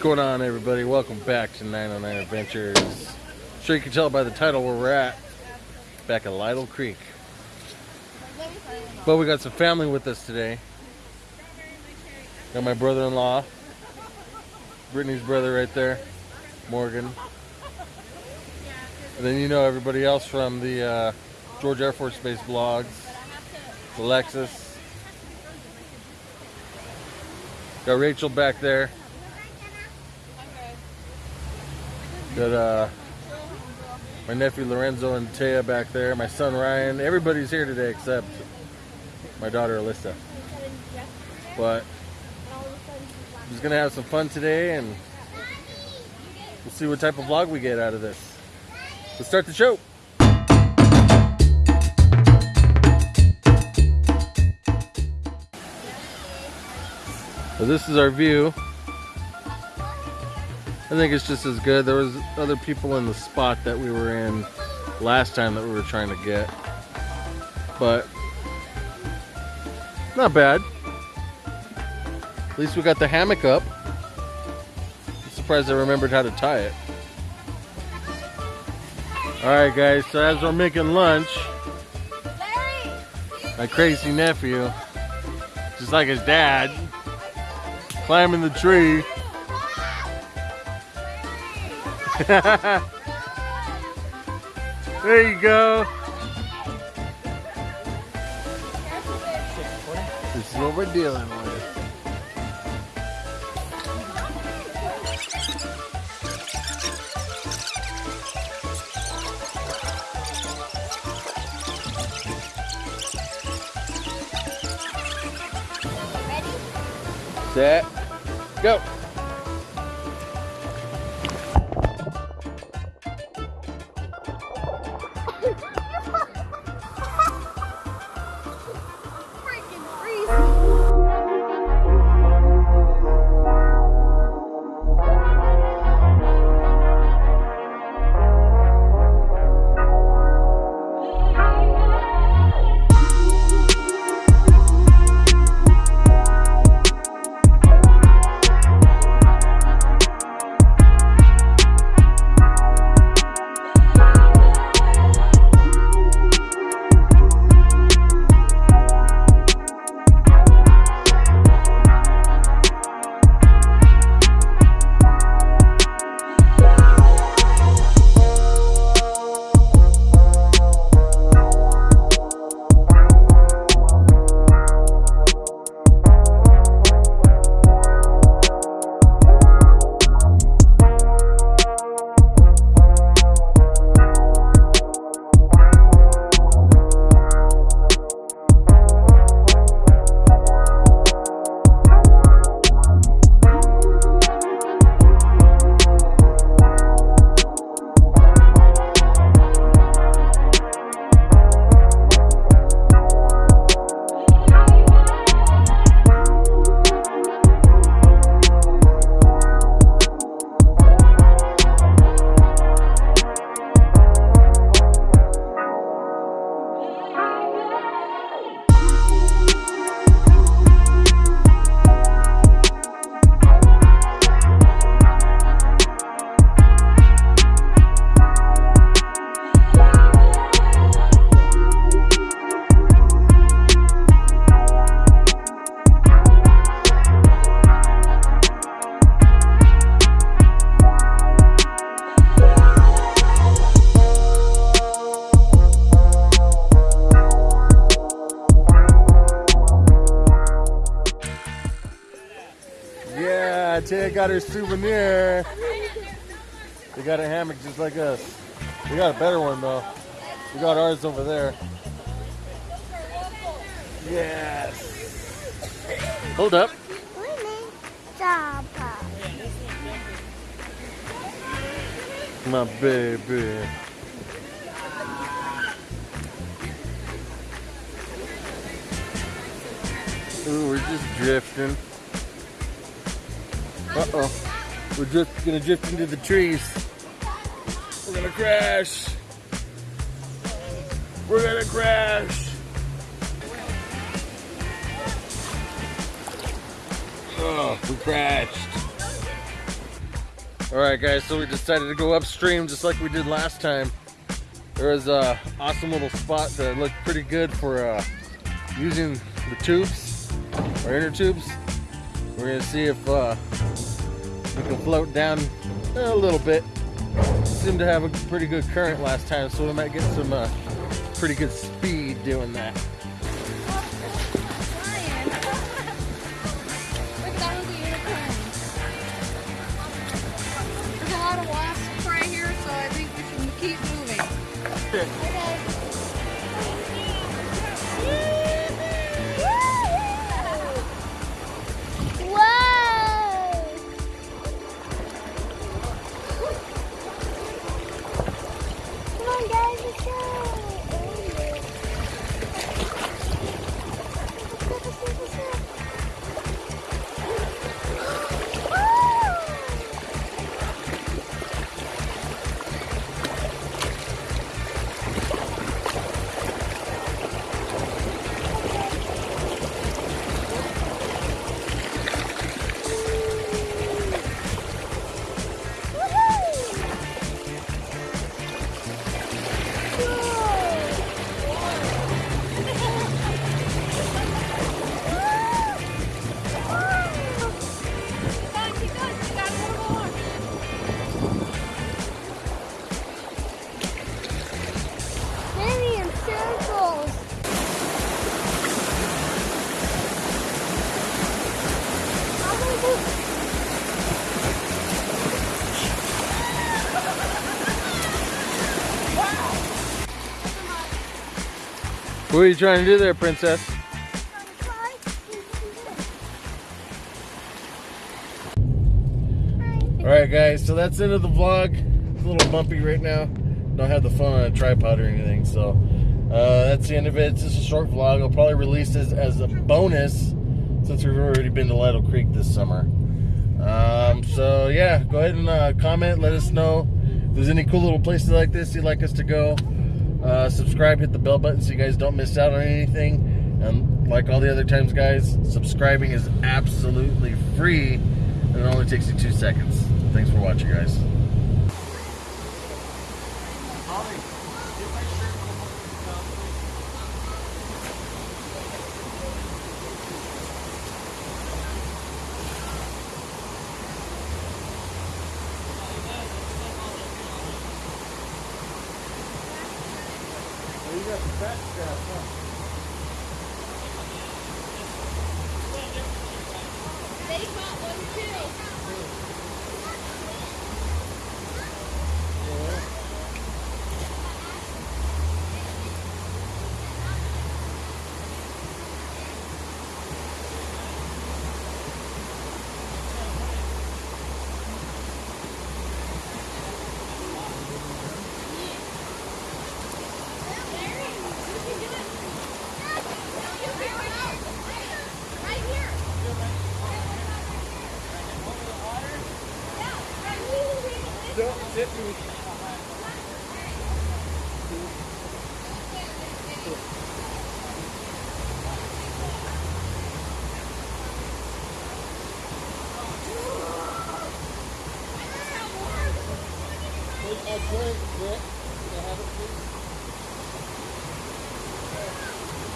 going on everybody? Welcome back to 909 Adventures. Sure you can tell by the title where we're at. Back at Lytle Creek. But we got some family with us today. Got my brother-in-law. Brittany's brother right there. Morgan. And then you know everybody else from the uh, George Air Force Base blogs. Alexis. Got Rachel back there. Got uh, my nephew Lorenzo and Taya back there. My son Ryan. Everybody's here today except my daughter Alyssa. But I'm just gonna have some fun today and we'll see what type of vlog we get out of this. Let's start the show. So this is our view. I think it's just as good. There was other people in the spot that we were in last time that we were trying to get. But not bad. At least we got the hammock up. I'm surprised I remembered how to tie it. Alright guys, so as we're making lunch, my crazy nephew, just like his dad, climbing the tree. there you go. This is what we're dealing with. Set, go. Yeah, got her souvenir. They got a hammock just like us. We got a better one though. We got ours over there. Yes. Hold up. My baby. Ooh, we're just drifting. Uh-oh. We're just gonna drift into the trees. We're gonna crash. We're gonna crash. Oh, we crashed. All right, guys. So we decided to go upstream just like we did last time. There was a awesome little spot that looked pretty good for uh, using the tubes or inner tubes. We're gonna see if uh, we can float down a little bit. Seemed to have a pretty good current last time, so we might get some uh, pretty good speed doing that. Ryan. Look, that was a unicorn. There's a lot of wasps right here, so I think we should keep moving. guys, What are you trying to do there, princess? All right, guys. So that's the end of the vlog. It's a little bumpy right now. Don't have the phone on a tripod or anything, so uh, that's the end of it. It's just a short vlog. I'll probably release this as a bonus since we've already been to Lytle Creek this summer. Um, so yeah, go ahead and uh, comment. Let us know if there's any cool little places like this you'd like us to go. Uh, subscribe, hit the bell button so you guys don't miss out on anything. And like all the other times, guys, subscribing is absolutely free and it only takes you two seconds. Thanks for watching, guys. You got the fat straps, huh? They got one too. Take a.